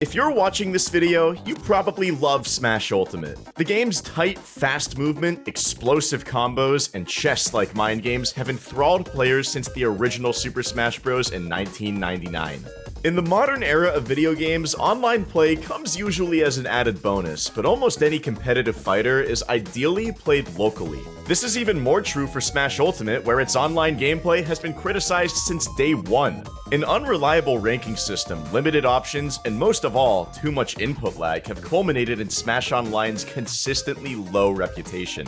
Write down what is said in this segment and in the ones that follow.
If you're watching this video, you probably love Smash Ultimate. The game's tight, fast movement, explosive combos, and chess-like mind games have enthralled players since the original Super Smash Bros. in 1999. In the modern era of video games, online play comes usually as an added bonus, but almost any competitive fighter is ideally played locally. This is even more true for Smash Ultimate, where its online gameplay has been criticized since day one. An unreliable ranking system, limited options, and most of all, too much input lag have culminated in Smash Online's consistently low reputation.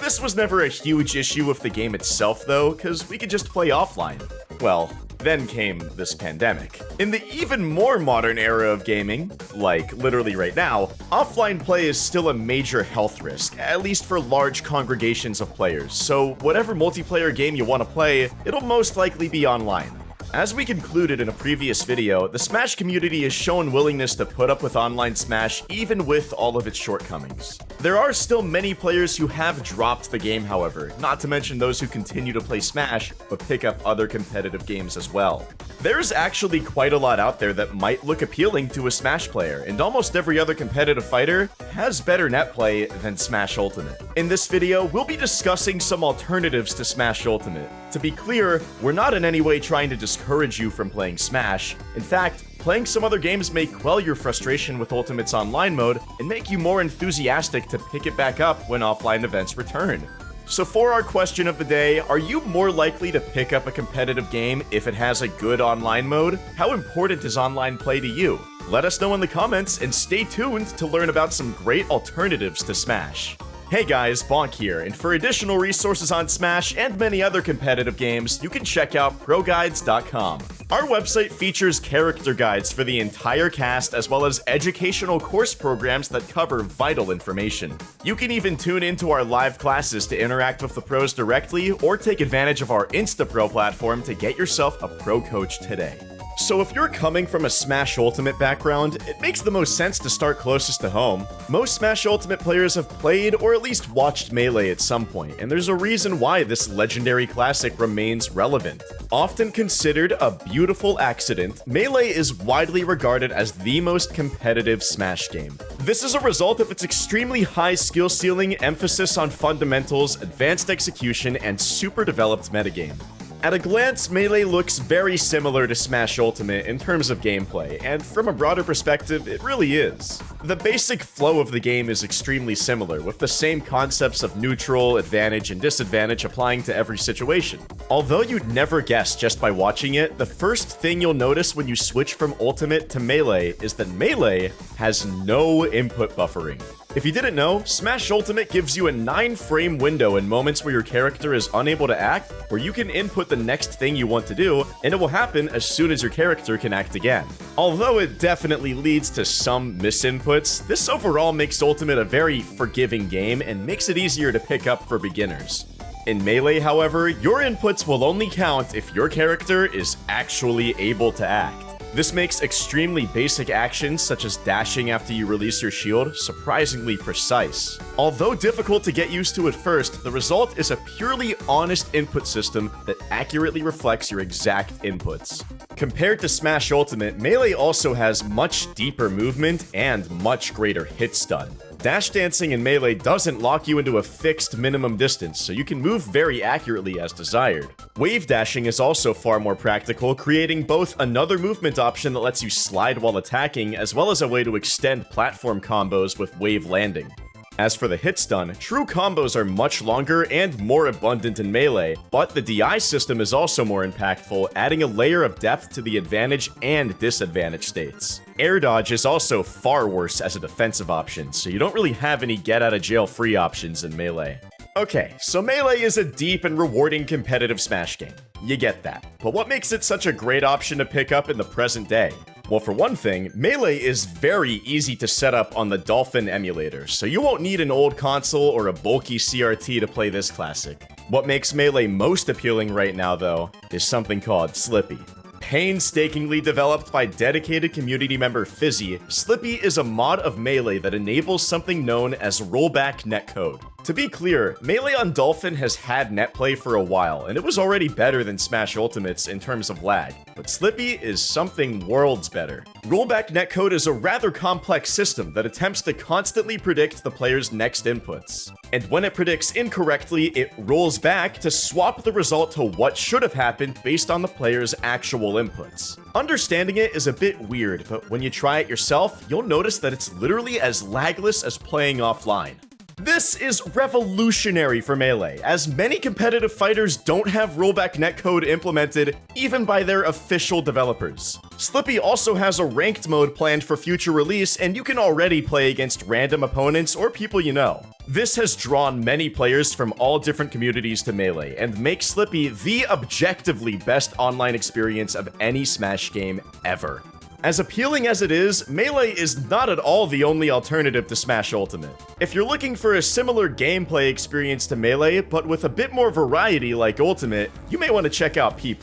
This was never a huge issue with the game itself though, cause we could just play offline. Well, then came this pandemic. In the even more modern era of gaming, like literally right now, offline play is still a major health risk, at least for large congregations of players, so whatever multiplayer game you want to play, it'll most likely be online. As we concluded in a previous video, the Smash community has shown willingness to put up with online Smash even with all of its shortcomings. There are still many players who have dropped the game however, not to mention those who continue to play Smash, but pick up other competitive games as well. There's actually quite a lot out there that might look appealing to a Smash player, and almost every other competitive fighter has better net play than Smash Ultimate. In this video, we'll be discussing some alternatives to Smash Ultimate. To be clear, we're not in any way trying to discourage you from playing Smash. In fact, playing some other games may quell your frustration with Ultimate's online mode and make you more enthusiastic to pick it back up when offline events return. So for our question of the day, are you more likely to pick up a competitive game if it has a good online mode? How important is online play to you? Let us know in the comments and stay tuned to learn about some great alternatives to Smash. Hey guys, Bonk here, and for additional resources on Smash and many other competitive games, you can check out ProGuides.com. Our website features character guides for the entire cast as well as educational course programs that cover vital information. You can even tune into our live classes to interact with the pros directly or take advantage of our InstaPro platform to get yourself a pro coach today. So if you're coming from a Smash Ultimate background, it makes the most sense to start closest to home. Most Smash Ultimate players have played or at least watched Melee at some point, and there's a reason why this legendary classic remains relevant. Often considered a beautiful accident, Melee is widely regarded as the most competitive Smash game. This is a result of its extremely high skill ceiling, emphasis on fundamentals, advanced execution, and super developed metagame. At a glance, Melee looks very similar to Smash Ultimate in terms of gameplay, and from a broader perspective, it really is. The basic flow of the game is extremely similar, with the same concepts of neutral, advantage, and disadvantage applying to every situation. Although you'd never guess just by watching it, the first thing you'll notice when you switch from Ultimate to Melee is that Melee has no input buffering. If you didn't know, Smash Ultimate gives you a 9 frame window in moments where your character is unable to act, where you can input the next thing you want to do, and it will happen as soon as your character can act again. Although it definitely leads to some misinputs, this overall makes Ultimate a very forgiving game and makes it easier to pick up for beginners. In Melee, however, your inputs will only count if your character is actually able to act. This makes extremely basic actions, such as dashing after you release your shield, surprisingly precise. Although difficult to get used to at first, the result is a purely honest input system that accurately reflects your exact inputs. Compared to Smash Ultimate, Melee also has much deeper movement and much greater hit stun. Dash dancing in Melee doesn't lock you into a fixed minimum distance, so you can move very accurately as desired. Wave dashing is also far more practical, creating both another movement option that lets you slide while attacking, as well as a way to extend platform combos with wave landing. As for the hit stun, true combos are much longer and more abundant in Melee, but the DI system is also more impactful, adding a layer of depth to the advantage and disadvantage states. Air dodge is also far worse as a defensive option, so you don't really have any get out of jail free options in Melee. Okay, so Melee is a deep and rewarding competitive Smash game. You get that. But what makes it such a great option to pick up in the present day? Well, for one thing, Melee is very easy to set up on the Dolphin emulator, so you won't need an old console or a bulky CRT to play this classic. What makes Melee most appealing right now, though, is something called Slippi. Painstakingly developed by dedicated community member Fizzi, Slippi is a mod of Melee that enables something known as rollback netcode. To be clear, Melee on Dolphin has had netplay for a while, and it was already better than Smash Ultimates in terms of lag, but Slippi is something worlds better. Rollback netcode is a rather complex system that attempts to constantly predict the player's next inputs. And when it predicts incorrectly, it rolls back to swap the result to what should have happened based on the player's actual inputs. Understanding it is a bit weird, but when you try it yourself, you'll notice that it's literally as lagless as playing offline. This is revolutionary for Melee, as many competitive fighters don't have rollback netcode implemented even by their official developers. Slippi also has a ranked mode planned for future release, and you can already play against random opponents or people you know. This has drawn many players from all different communities to Melee, and makes Slippi the objectively best online experience of any Smash game ever. As appealing as it is, Melee is not at all the only alternative to Smash Ultimate. If you're looking for a similar gameplay experience to Melee, but with a bit more variety like Ultimate, you may want to check out P+.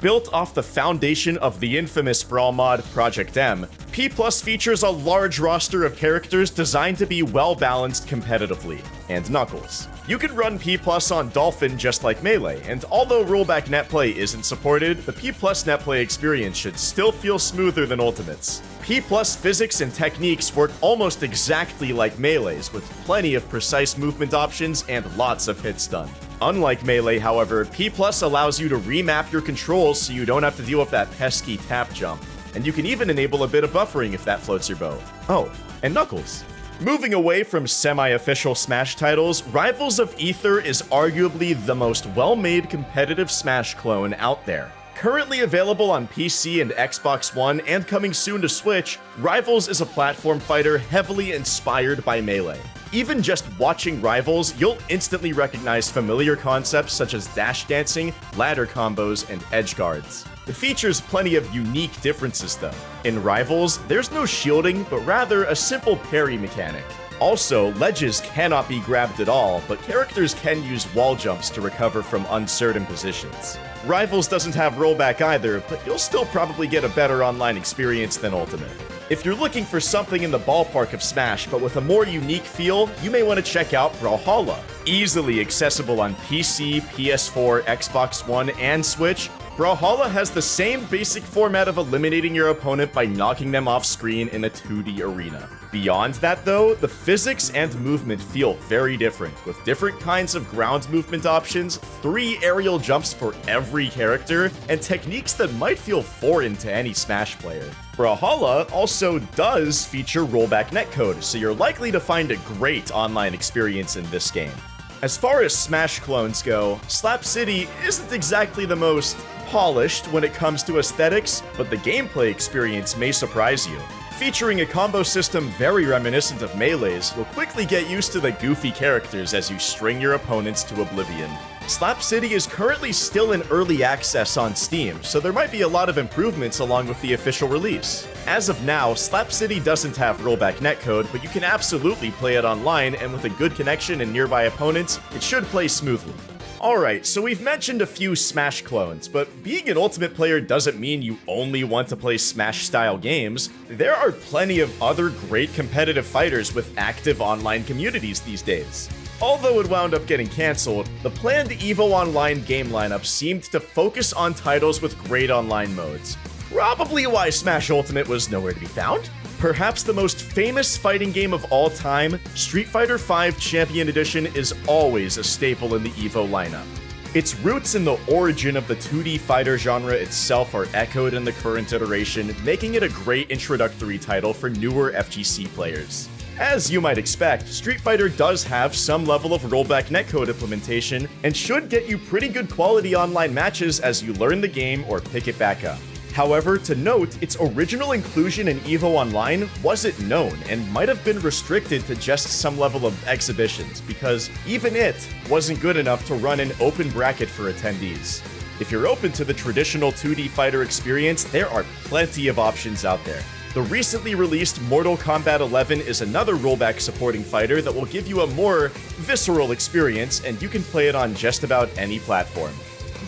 Built off the foundation of the infamous Brawl mod Project M, P Plus features a large roster of characters designed to be well-balanced competitively, and Knuckles. You can run P Plus on Dolphin just like Melee, and although rollback netplay isn't supported, the P Plus netplay experience should still feel smoother than Ultimates. P Plus physics and techniques work almost exactly like Melee's, with plenty of precise movement options and lots of hit stun. Unlike Melee, however, P Plus allows you to remap your controls so you don't have to deal with that pesky tap jump. And you can even enable a bit of buffering if that floats your boat. Oh, and Knuckles. Moving away from semi-official Smash titles, Rivals of Aether is arguably the most well-made competitive Smash clone out there. Currently available on PC and Xbox One and coming soon to Switch, Rivals is a platform fighter heavily inspired by Melee. Even just watching Rivals, you'll instantly recognize familiar concepts such as dash dancing, ladder combos, and edge guards. It features plenty of unique differences though. In Rivals, there's no shielding, but rather a simple parry mechanic. Also, ledges cannot be grabbed at all, but characters can use wall jumps to recover from uncertain positions. Rivals doesn't have rollback either, but you'll still probably get a better online experience than Ultimate. If you're looking for something in the ballpark of Smash, but with a more unique feel, you may want to check out Brawlhalla. Easily accessible on PC, PS4, Xbox One, and Switch, Brawlhalla has the same basic format of eliminating your opponent by knocking them off screen in a 2D arena. Beyond that though, the physics and movement feel very different, with different kinds of ground movement options, three aerial jumps for every character, and techniques that might feel foreign to any Smash player. Brawlhalla also does feature rollback netcode, so you're likely to find a great online experience in this game. As far as Smash clones go, Slap City isn't exactly the most polished when it comes to aesthetics, but the gameplay experience may surprise you. Featuring a combo system very reminiscent of Melee's, you'll quickly get used to the goofy characters as you string your opponents to oblivion. Slap City is currently still in early access on Steam, so there might be a lot of improvements along with the official release. As of now, Slap City doesn't have rollback netcode, but you can absolutely play it online, and with a good connection and nearby opponents, it should play smoothly. Alright, so we've mentioned a few Smash clones, but being an Ultimate player doesn't mean you only want to play Smash-style games. There are plenty of other great competitive fighters with active online communities these days. Although it wound up getting cancelled, the planned EVO Online game lineup seemed to focus on titles with great online modes. Probably why Smash Ultimate was nowhere to be found. Perhaps the most famous fighting game of all time, Street Fighter V Champion Edition is always a staple in the EVO lineup. Its roots in the origin of the 2D fighter genre itself are echoed in the current iteration, making it a great introductory title for newer FGC players. As you might expect, Street Fighter does have some level of rollback netcode implementation, and should get you pretty good quality online matches as you learn the game or pick it back up. However, to note, its original inclusion in EVO Online wasn't known and might have been restricted to just some level of exhibitions, because even it wasn't good enough to run an open bracket for attendees. If you're open to the traditional 2D fighter experience, there are plenty of options out there. The recently released Mortal Kombat 11 is another rollback supporting fighter that will give you a more visceral experience, and you can play it on just about any platform.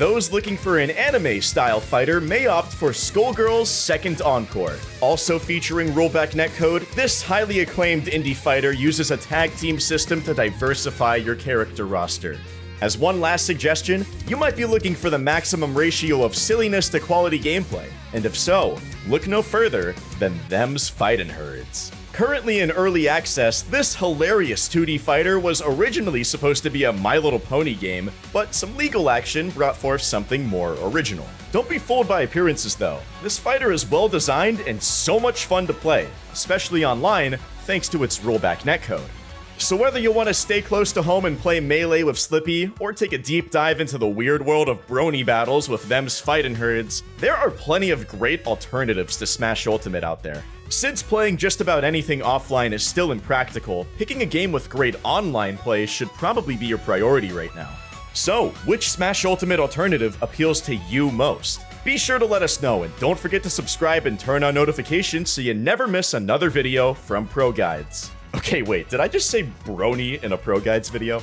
Those looking for an anime-style fighter may opt for Skullgirls Second Encore. Also featuring rollback netcode, this highly acclaimed indie fighter uses a tag team system to diversify your character roster. As one last suggestion, you might be looking for the maximum ratio of silliness to quality gameplay, and if so, look no further than them's fightin' herds. Currently in early access, this hilarious 2D fighter was originally supposed to be a My Little Pony game, but some legal action brought forth something more original. Don't be fooled by appearances though. This fighter is well designed and so much fun to play, especially online, thanks to its rollback netcode. So whether you want to stay close to home and play Melee with Slippi, or take a deep dive into the weird world of brony battles with them's fighting herds, there are plenty of great alternatives to Smash Ultimate out there. Since playing just about anything offline is still impractical, picking a game with great online play should probably be your priority right now. So, which Smash Ultimate alternative appeals to you most? Be sure to let us know, and don't forget to subscribe and turn on notifications so you never miss another video from Pro Guides. Okay, wait, did I just say brony in a Pro Guides video?